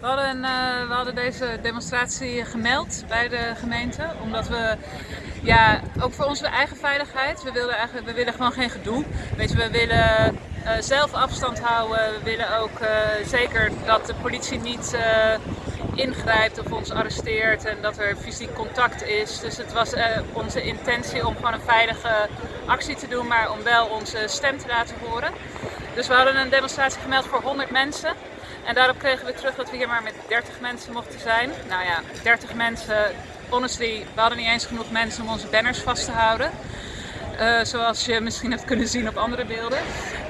We hadden, uh, we hadden deze demonstratie gemeld bij de gemeente, omdat we, ja, ook voor onze eigen veiligheid, we, willen eigenlijk, we willen gewoon geen gedoe. Weet je, we willen uh, zelf afstand houden, we willen ook uh, zeker dat de politie niet ingrijpt of ons arresteert en dat er fysiek contact is. Dus het was onze intentie om gewoon een veilige actie te doen, maar om wel onze stem te laten horen. Dus we hadden een demonstratie gemeld voor 100 mensen. En daarop kregen we terug dat we hier maar met 30 mensen mochten zijn. Nou ja, 30 mensen, honestly, we hadden niet eens genoeg mensen om onze banners vast te houden. Uh, zoals je misschien hebt kunnen zien op andere beelden.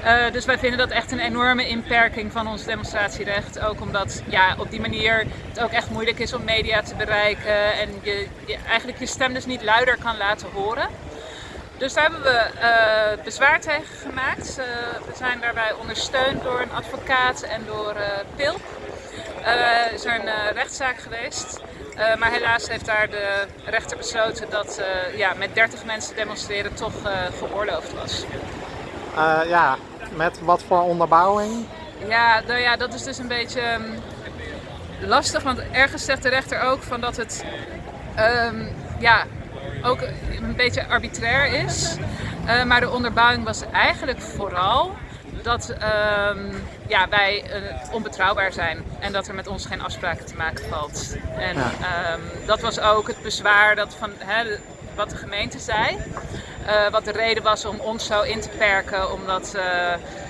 Uh, dus wij vinden dat echt een enorme inperking van ons demonstratierecht. Ook omdat ja, op die manier het ook echt moeilijk is om media te bereiken en je, je eigenlijk je stem dus niet luider kan laten horen. Dus daar hebben we uh, bezwaar tegen gemaakt. Uh, we zijn daarbij ondersteund door een advocaat en door uh, PILP. Er is er een rechtszaak geweest. maar helaas heeft daar de rechter besloten dat ja, met 30 mensen demonstreren toch geoorloofd was. ja, met wat voor onderbouwing? Ja, nou ja, dat is dus een beetje um, lastig, want ergens zegt de rechter ook van dat het um, ja, ook een beetje arbitrair is. Uh, maar de onderbouwing was eigenlijk vooral dat uh, ja, wij uh, onbetrouwbaar zijn en dat er met ons geen afspraken te maken valt. En ja. um, dat was ook het bezwaar dat van, hè, wat de gemeente zei. Uh, wat de reden was om ons zo in te perken, omdat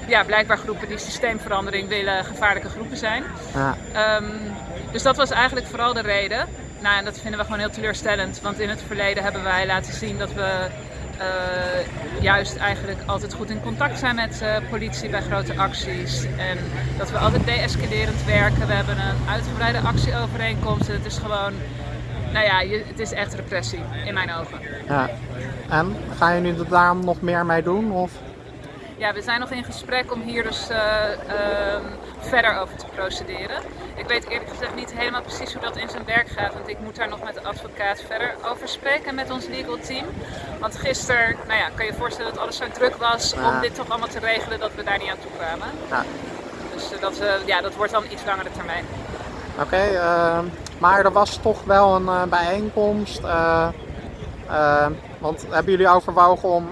ja, blijkbaar groepen die systeemverandering willen gevaarlijke groepen zijn. Ja. Um, dus dat was eigenlijk vooral de reden. Nou, en dat vinden we gewoon heel teleurstellend, want in het verleden hebben wij laten zien dat we uh, juist eigenlijk altijd goed in contact zijn met uh, politie bij grote acties. En dat we altijd deescalerend werken. We hebben een uitgebreide actieovereenkomst. Het is gewoon, nou ja, je, het is echt repressie in mijn ogen. Ja. En ga je nu daarom nog meer mee doen? Of? Ja, we zijn nog in gesprek om hier dus uh, uh, verder over te procederen. Ik weet eerlijk gezegd niet helemaal precies hoe dat in zijn werk gaat, want ik moet daar nog met de advocaat verder over spreken met ons legal team. Want gisteren, nou ja, kan je je voorstellen dat alles zo druk was ja. om dit toch allemaal te regelen dat we daar niet aan toe kwamen. Ja. Dus uh, dat, ja, dat wordt dan iets langere termijn. Oké, okay, uh, maar er was toch wel een uh, bijeenkomst. want hebben jullie overwogen om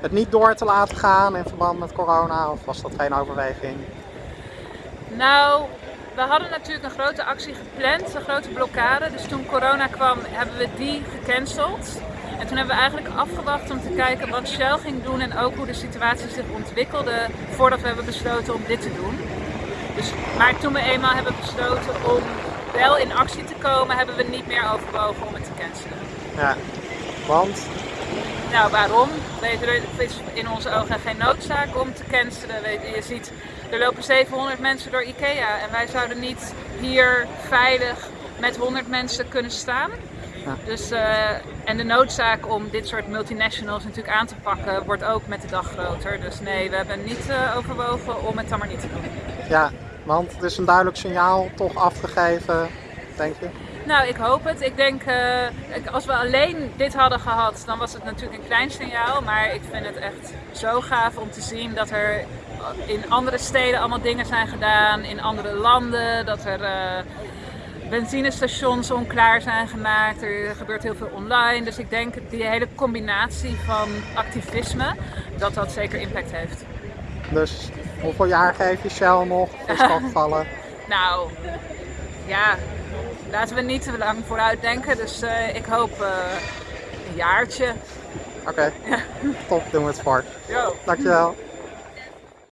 het niet door te laten gaan in verband met corona? Of was dat geen overweging? Nou, we hadden natuurlijk een grote actie gepland, een grote blokkade. Dus toen corona kwam hebben we die gecanceld. En toen hebben we eigenlijk afgewacht om te kijken wat Shell ging doen en ook hoe de situatie zich ontwikkelde voordat we hebben besloten om dit te doen. Dus, maar toen we eenmaal hebben besloten om wel in actie te komen, hebben we niet meer overwogen om het te cancelen. Ja, want? Nou, waarom? Er is in onze ogen geen noodzaak om te cancelen. Je, je ziet, er lopen 700 mensen door Ikea en wij zouden niet hier veilig met 100 mensen kunnen staan. Ja. Dus, uh, en de noodzaak om dit soort multinationals natuurlijk aan te pakken wordt ook met de dag groter. Dus nee, we hebben niet uh, overwogen om het dan maar niet te doen. Ja, want het is een duidelijk signaal toch afgegeven, denk je? Nou, ik hoop het. Ik denk, uh, als we alleen dit hadden gehad, dan was het natuurlijk een klein signaal. Maar ik vind het echt zo gaaf om te zien dat er in andere steden allemaal dingen zijn gedaan, in andere landen. Dat er uh, benzinestations onklaar zijn gemaakt. Er gebeurt heel veel online. Dus ik denk die hele combinatie van activisme, dat dat zeker impact heeft. Dus hoeveel jaar geef je Shell nog? Is dat gevallen? nou, ja, laten we niet te lang vooruit denken. Dus uh, ik hoop uh, een jaartje. Oké, okay. top, doen we het. Yo. Dankjewel.